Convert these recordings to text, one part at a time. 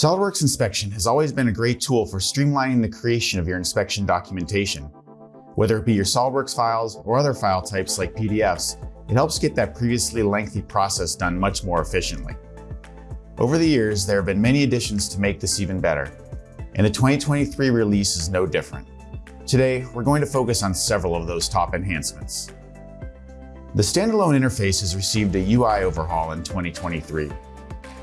SOLIDWORKS Inspection has always been a great tool for streamlining the creation of your inspection documentation. Whether it be your SOLIDWORKS files or other file types like PDFs, it helps get that previously lengthy process done much more efficiently. Over the years, there have been many additions to make this even better, and the 2023 release is no different. Today, we're going to focus on several of those top enhancements. The standalone interface has received a UI overhaul in 2023.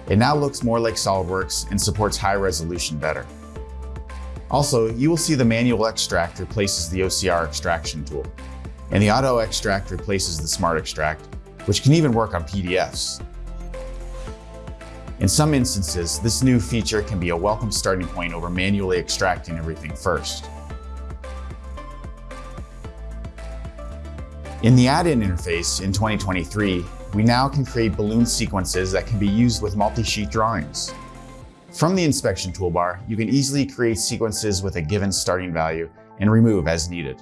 It now looks more like SOLIDWORKS and supports high resolution better. Also, you will see the manual extract replaces the OCR extraction tool, and the auto extract replaces the smart extract, which can even work on PDFs. In some instances, this new feature can be a welcome starting point over manually extracting everything first. In the add-in interface in 2023, we now can create balloon sequences that can be used with multi-sheet drawings. From the inspection toolbar, you can easily create sequences with a given starting value and remove as needed.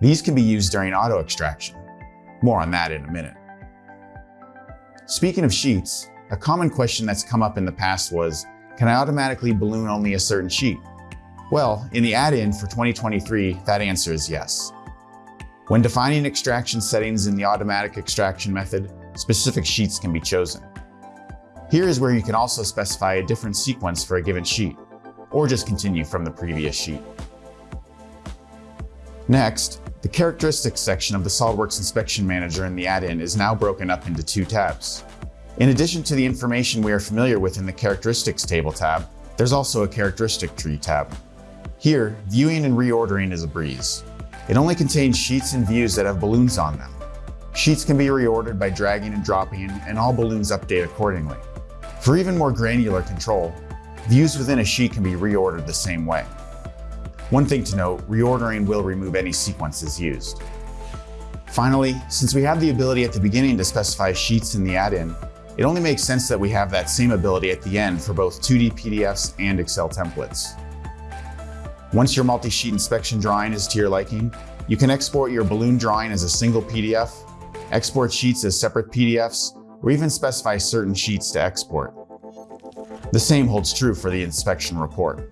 These can be used during auto extraction. More on that in a minute. Speaking of sheets, a common question that's come up in the past was, can I automatically balloon only a certain sheet? Well, in the add-in for 2023, that answer is yes. When defining extraction settings in the automatic extraction method, specific sheets can be chosen. Here is where you can also specify a different sequence for a given sheet, or just continue from the previous sheet. Next, the characteristics section of the SOLIDWORKS Inspection Manager in the add-in is now broken up into two tabs. In addition to the information we are familiar with in the Characteristics table tab, there's also a Characteristic Tree tab. Here, viewing and reordering is a breeze. It only contains sheets and views that have balloons on them. Sheets can be reordered by dragging and dropping, and all balloons update accordingly. For even more granular control, views within a sheet can be reordered the same way. One thing to note, reordering will remove any sequences used. Finally, since we have the ability at the beginning to specify sheets in the add-in, it only makes sense that we have that same ability at the end for both 2D PDFs and Excel templates. Once your multi-sheet inspection drawing is to your liking, you can export your balloon drawing as a single PDF, export sheets as separate PDFs, or even specify certain sheets to export. The same holds true for the inspection report.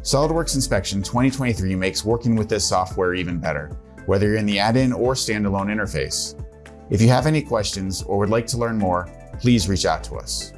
SOLIDWORKS Inspection 2023 makes working with this software even better, whether you're in the add-in or standalone interface. If you have any questions or would like to learn more, please reach out to us.